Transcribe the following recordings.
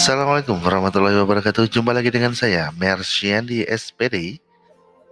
Assalamualaikum warahmatullahi wabarakatuh. Jumpa lagi dengan saya, Mersian di SPD,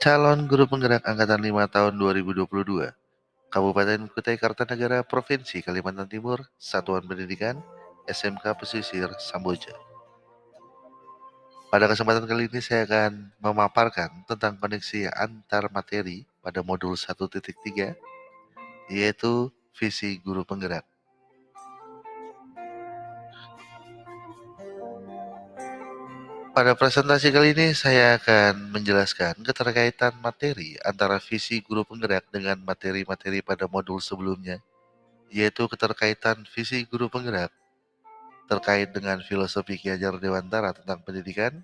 calon guru penggerak angkatan 5 tahun 2022. Kabupaten Kutai Kartanegara, Provinsi Kalimantan Timur, Satuan Pendidikan, SMK Pesisir, Samboja. Pada kesempatan kali ini saya akan memaparkan tentang koneksi antar materi pada modul 1.3, yaitu visi guru penggerak. Pada presentasi kali ini saya akan menjelaskan keterkaitan materi antara visi guru penggerak dengan materi-materi pada modul sebelumnya, yaitu keterkaitan visi guru penggerak terkait dengan filosofi Ki Hajar Dewantara tentang pendidikan,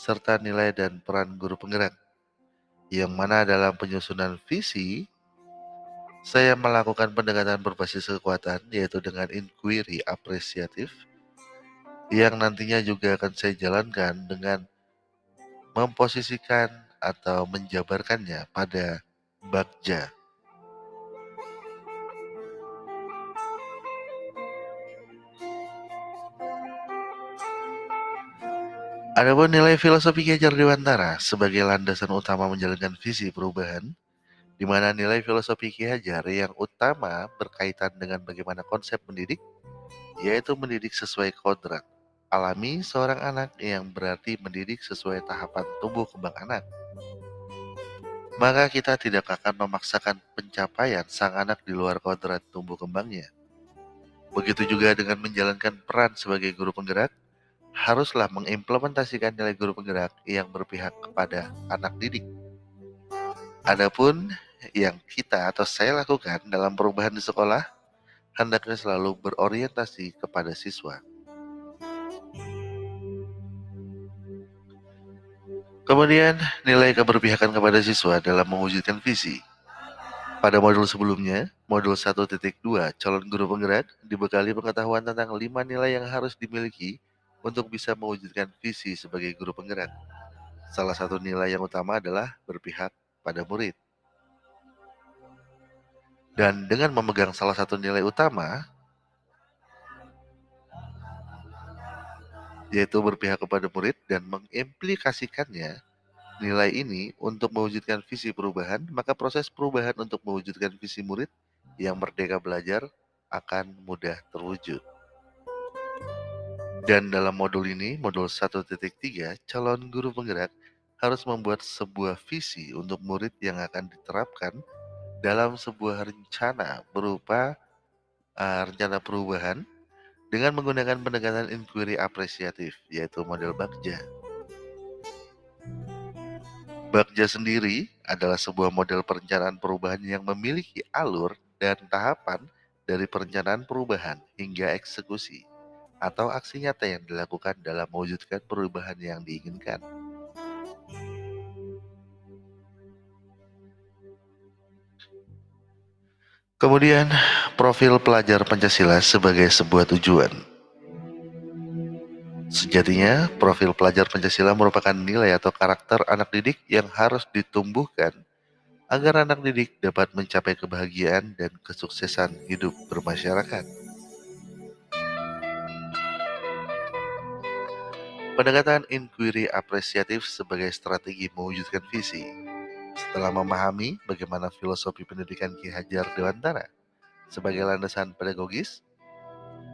serta nilai dan peran guru penggerak. Yang mana dalam penyusunan visi, saya melakukan pendekatan berbasis kekuatan, yaitu dengan inquiry apresiatif, yang nantinya juga akan saya jalankan dengan memposisikan atau menjabarkannya pada Bagja. Adapun nilai filosofi Ki Hajar Dewantara sebagai landasan utama menjalankan visi perubahan, di mana nilai filosofi Ki Hajar yang utama berkaitan dengan bagaimana konsep mendidik, yaitu mendidik sesuai kodrat alami seorang anak yang berarti mendidik sesuai tahapan tumbuh kembang anak. Maka kita tidak akan memaksakan pencapaian sang anak di luar kodrat tumbuh kembangnya. Begitu juga dengan menjalankan peran sebagai guru penggerak, haruslah mengimplementasikan nilai guru penggerak yang berpihak kepada anak didik. Adapun yang kita atau saya lakukan dalam perubahan di sekolah, hendaknya selalu berorientasi kepada siswa. Kemudian, nilai keberpihakan kepada siswa dalam mewujudkan visi. Pada modul sebelumnya, modul 1.2, calon guru penggerak dibekali pengetahuan tentang lima nilai yang harus dimiliki untuk bisa mewujudkan visi sebagai guru penggerak. Salah satu nilai yang utama adalah berpihak pada murid. Dan dengan memegang salah satu nilai utama, yaitu berpihak kepada murid dan mengimplikasikannya nilai ini untuk mewujudkan visi perubahan, maka proses perubahan untuk mewujudkan visi murid yang merdeka belajar akan mudah terwujud. Dan dalam modul ini, modul 1.3, calon guru penggerak harus membuat sebuah visi untuk murid yang akan diterapkan dalam sebuah rencana berupa uh, rencana perubahan dengan menggunakan pendekatan inquiry apresiatif, yaitu model Bagja. Bagja sendiri adalah sebuah model perencanaan perubahan yang memiliki alur dan tahapan dari perencanaan perubahan hingga eksekusi atau aksi nyata yang dilakukan dalam mewujudkan perubahan yang diinginkan. Kemudian, profil pelajar Pancasila sebagai sebuah tujuan. Sejatinya, profil pelajar Pancasila merupakan nilai atau karakter anak didik yang harus ditumbuhkan agar anak didik dapat mencapai kebahagiaan dan kesuksesan hidup bermasyarakat. Pendekatan inquiry apresiatif sebagai strategi mewujudkan visi setelah memahami bagaimana filosofi pendidikan Ki Hajar Dewantara sebagai landasan pedagogis,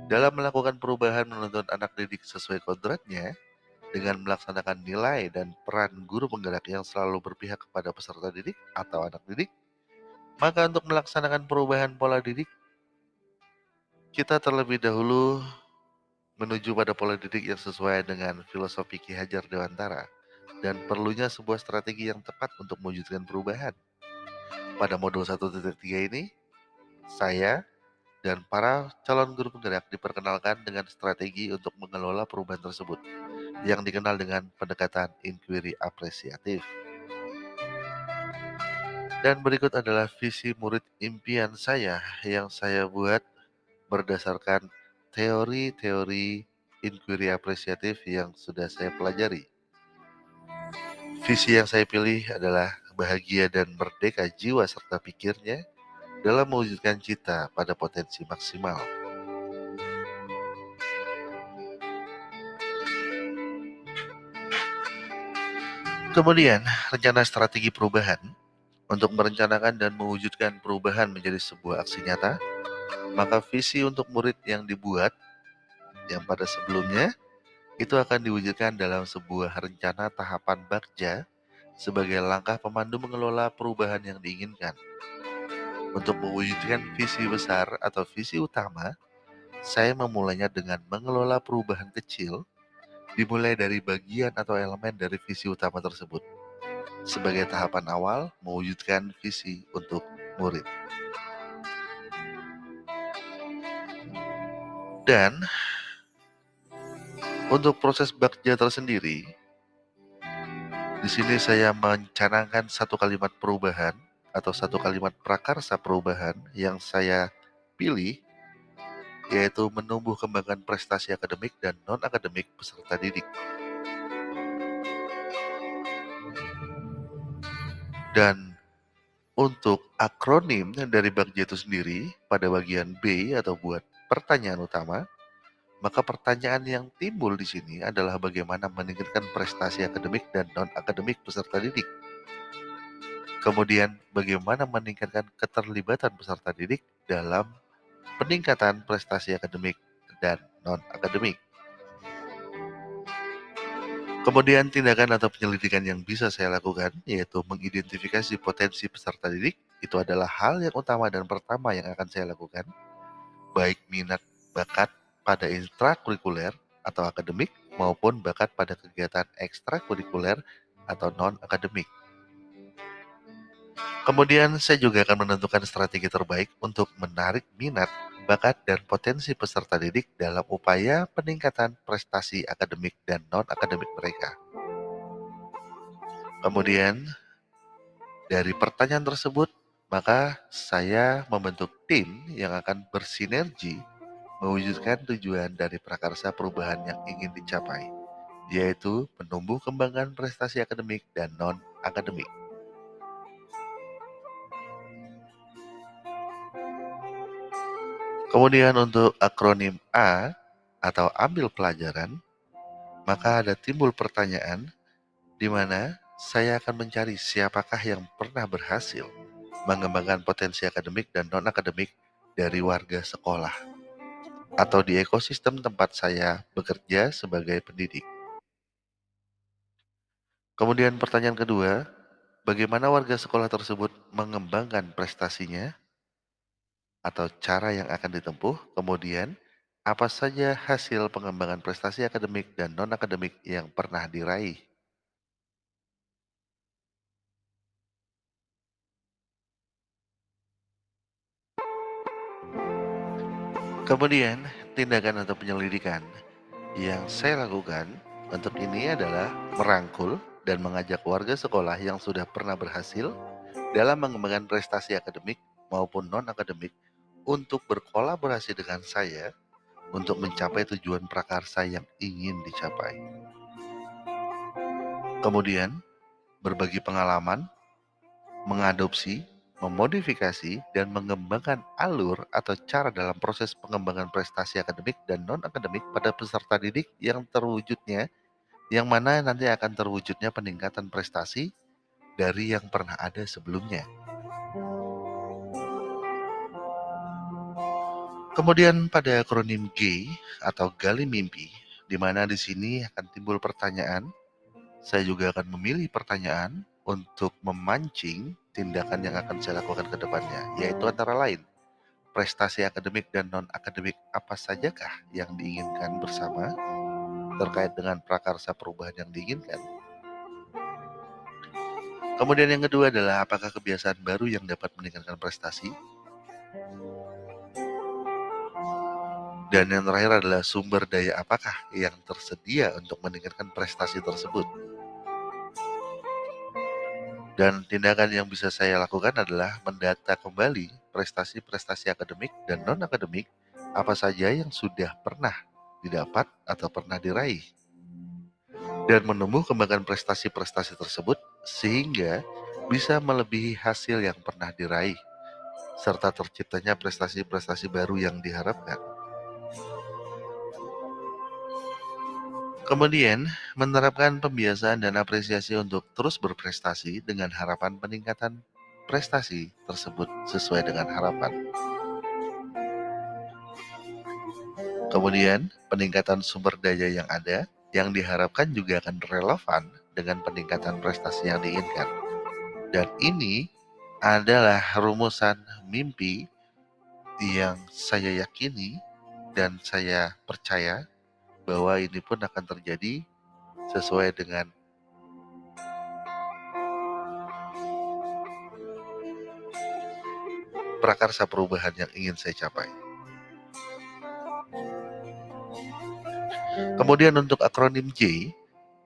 dalam melakukan perubahan menuntun anak didik sesuai kodratnya, dengan melaksanakan nilai dan peran guru penggerak yang selalu berpihak kepada peserta didik atau anak didik, maka untuk melaksanakan perubahan pola didik, kita terlebih dahulu menuju pada pola didik yang sesuai dengan filosofi Ki Hajar Dewantara dan perlunya sebuah strategi yang tepat untuk mewujudkan perubahan. Pada modul 1.3 ini, saya dan para calon guru penggerak diperkenalkan dengan strategi untuk mengelola perubahan tersebut yang dikenal dengan pendekatan inquiry apresiatif. Dan berikut adalah visi murid impian saya yang saya buat berdasarkan teori-teori inquiry apresiatif yang sudah saya pelajari. Visi yang saya pilih adalah bahagia dan merdeka jiwa serta pikirnya dalam mewujudkan cita pada potensi maksimal. Kemudian, rencana strategi perubahan untuk merencanakan dan mewujudkan perubahan menjadi sebuah aksi nyata, maka visi untuk murid yang dibuat yang pada sebelumnya itu akan diwujudkan dalam sebuah rencana tahapan bagja sebagai langkah pemandu mengelola perubahan yang diinginkan. Untuk mewujudkan visi besar atau visi utama, saya memulainya dengan mengelola perubahan kecil dimulai dari bagian atau elemen dari visi utama tersebut sebagai tahapan awal mewujudkan visi untuk murid. Dan untuk proses bakja tersendiri, di sini saya mencanangkan satu kalimat perubahan atau satu kalimat prakarsa perubahan yang saya pilih yaitu menumbuh kembangkan prestasi akademik dan non-akademik peserta didik. Dan untuk akronim dari Bagja itu sendiri pada bagian B atau buat pertanyaan utama, maka pertanyaan yang timbul di sini adalah bagaimana meningkatkan prestasi akademik dan non-akademik peserta didik. Kemudian, bagaimana meningkatkan keterlibatan peserta didik dalam peningkatan prestasi akademik dan non-akademik. Kemudian tindakan atau penyelidikan yang bisa saya lakukan yaitu mengidentifikasi potensi peserta didik itu adalah hal yang utama dan pertama yang akan saya lakukan baik minat bakat pada intrakurikuler atau akademik maupun bakat pada kegiatan ekstrakurikuler atau non-akademik. Kemudian saya juga akan menentukan strategi terbaik untuk menarik minat, bakat, dan potensi peserta didik dalam upaya peningkatan prestasi akademik dan non-akademik mereka. Kemudian, dari pertanyaan tersebut, maka saya membentuk tim yang akan bersinergi mewujudkan tujuan dari prakarsa perubahan yang ingin dicapai, yaitu menumbuh kembangkan prestasi akademik dan non-akademik. Kemudian untuk akronim A atau ambil pelajaran, maka ada timbul pertanyaan di mana saya akan mencari siapakah yang pernah berhasil mengembangkan potensi akademik dan non-akademik dari warga sekolah atau di ekosistem tempat saya bekerja sebagai pendidik. Kemudian pertanyaan kedua, bagaimana warga sekolah tersebut mengembangkan prestasinya atau cara yang akan ditempuh, kemudian apa saja hasil pengembangan prestasi akademik dan non-akademik yang pernah diraih. Kemudian, tindakan atau penyelidikan yang saya lakukan untuk ini adalah merangkul dan mengajak warga sekolah yang sudah pernah berhasil dalam mengembangkan prestasi akademik maupun non-akademik untuk berkolaborasi dengan saya untuk mencapai tujuan prakarsa yang ingin dicapai. Kemudian, berbagi pengalaman, mengadopsi, memodifikasi dan mengembangkan alur atau cara dalam proses pengembangan prestasi akademik dan non-akademik pada peserta didik yang terwujudnya, yang mana nanti akan terwujudnya peningkatan prestasi dari yang pernah ada sebelumnya. Kemudian pada akronim G atau gali mimpi, di mana di sini akan timbul pertanyaan, saya juga akan memilih pertanyaan untuk memancing tindakan yang akan saya lakukan ke depannya, yaitu antara lain prestasi akademik dan non-akademik apa sajakah yang diinginkan bersama terkait dengan prakarsa perubahan yang diinginkan. Kemudian yang kedua adalah apakah kebiasaan baru yang dapat meningkatkan prestasi. Dan yang terakhir adalah sumber daya apakah yang tersedia untuk meningkatkan prestasi tersebut. Dan tindakan yang bisa saya lakukan adalah mendata kembali prestasi-prestasi akademik dan non-akademik apa saja yang sudah pernah didapat atau pernah diraih. Dan menumbuh kembangkan prestasi-prestasi tersebut sehingga bisa melebihi hasil yang pernah diraih, serta terciptanya prestasi-prestasi baru yang diharapkan. Kemudian, menerapkan pembiasaan dan apresiasi untuk terus berprestasi dengan harapan peningkatan prestasi tersebut sesuai dengan harapan. Kemudian, peningkatan sumber daya yang ada yang diharapkan juga akan relevan dengan peningkatan prestasi yang diinginkan. Dan ini adalah rumusan mimpi yang saya yakini dan saya percaya bahwa ini pun akan terjadi sesuai dengan prakarsa perubahan yang ingin saya capai. Kemudian untuk akronim J,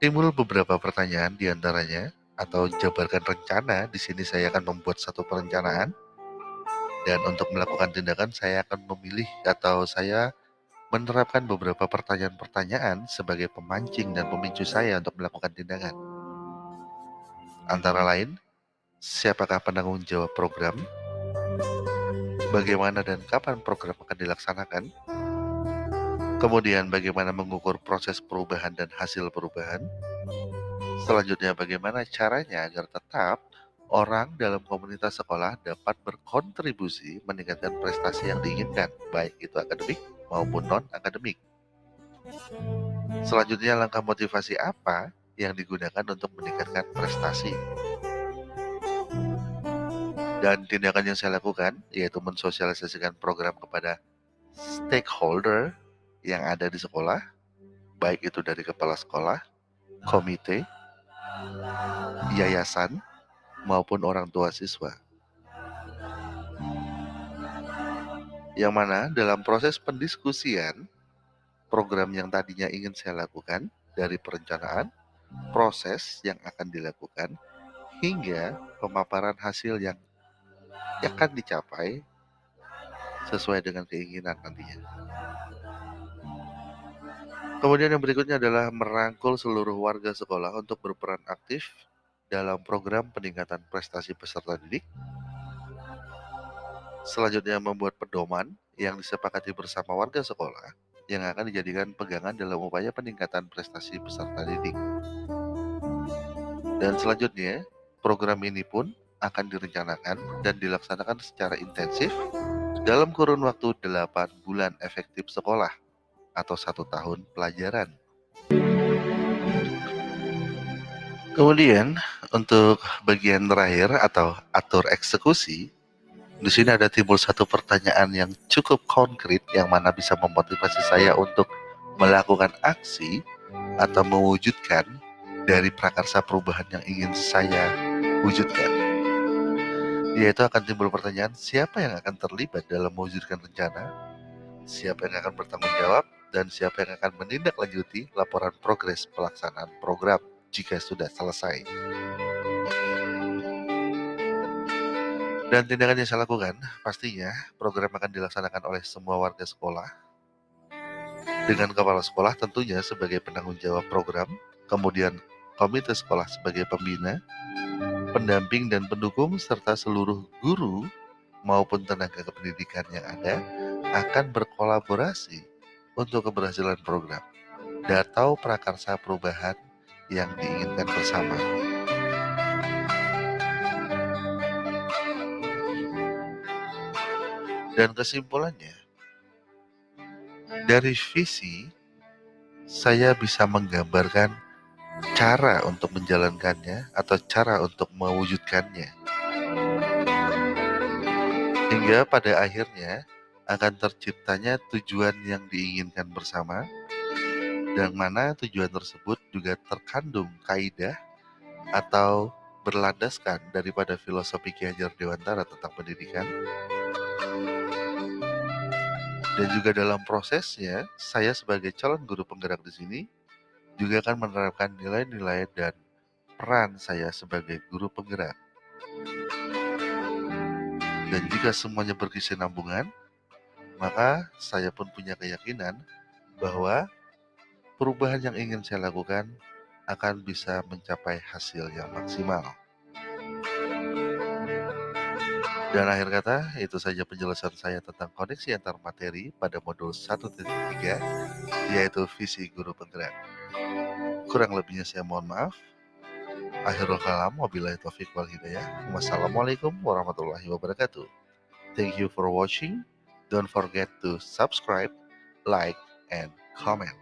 timbul beberapa pertanyaan di antaranya atau jabarkan rencana. Di sini saya akan membuat satu perencanaan dan untuk melakukan tindakan saya akan memilih atau saya menerapkan beberapa pertanyaan-pertanyaan sebagai pemancing dan pemicu saya untuk melakukan tindakan. Antara lain, siapakah penanggung jawab program, bagaimana dan kapan program akan dilaksanakan, kemudian bagaimana mengukur proses perubahan dan hasil perubahan, selanjutnya bagaimana caranya agar tetap orang dalam komunitas sekolah dapat berkontribusi meningkatkan prestasi yang diinginkan, baik itu akademik maupun non-akademik. Selanjutnya, langkah motivasi apa yang digunakan untuk meningkatkan prestasi? Dan tindakan yang saya lakukan yaitu mensosialisasikan program kepada stakeholder yang ada di sekolah, baik itu dari kepala sekolah, komite, yayasan, maupun orang tua siswa. Yang mana dalam proses pendiskusian, program yang tadinya ingin saya lakukan dari perencanaan, proses yang akan dilakukan, hingga pemaparan hasil yang akan dicapai sesuai dengan keinginan nantinya. Kemudian yang berikutnya adalah merangkul seluruh warga sekolah untuk berperan aktif dalam program peningkatan prestasi peserta didik. Selanjutnya membuat pedoman yang disepakati bersama warga sekolah yang akan dijadikan pegangan dalam upaya peningkatan prestasi peserta didik. Dan selanjutnya, program ini pun akan direncanakan dan dilaksanakan secara intensif dalam kurun waktu 8 bulan efektif sekolah atau satu tahun pelajaran. Kemudian untuk bagian terakhir atau atur eksekusi, di sini ada timbul satu pertanyaan yang cukup konkret yang mana bisa memotivasi saya untuk melakukan aksi atau mewujudkan dari prakarsa perubahan yang ingin saya wujudkan. Yaitu akan timbul pertanyaan, siapa yang akan terlibat dalam mewujudkan rencana? Siapa yang akan bertanggung jawab? Dan siapa yang akan menindaklanjuti laporan progres pelaksanaan program? jika sudah selesai. Dan tindakan yang saya lakukan, pastinya program akan dilaksanakan oleh semua warga sekolah. Dengan kepala sekolah tentunya sebagai penanggung jawab program, kemudian komite sekolah sebagai pembina, pendamping dan pendukung, serta seluruh guru maupun tenaga kependidikan yang ada akan berkolaborasi untuk keberhasilan program. Datau prakarsa perubahan yang diinginkan bersama. Dan kesimpulannya, dari visi saya bisa menggambarkan cara untuk menjalankannya atau cara untuk mewujudkannya. Hingga pada akhirnya akan terciptanya tujuan yang diinginkan bersama dan mana tujuan tersebut juga terkandung kaidah atau berlandaskan daripada filosofi Ki Hajar Dewantara tentang pendidikan. Dan juga dalam prosesnya, saya sebagai calon guru penggerak di sini juga akan menerapkan nilai-nilai dan peran saya sebagai guru penggerak. Dan jika semuanya berkesinambungan, maka saya pun punya keyakinan bahwa perubahan yang ingin saya lakukan akan bisa mencapai hasil yang maksimal. Dan akhir kata, itu saja penjelasan saya tentang koneksi antar materi pada modul 1.3, yaitu visi guru penggerak. Kurang lebihnya saya mohon maaf. Akhirul kalam, wabillahi taufiq wal hidayah. Wassalamualaikum warahmatullahi wabarakatuh. Thank you for watching. Don't forget to subscribe, like, and comment.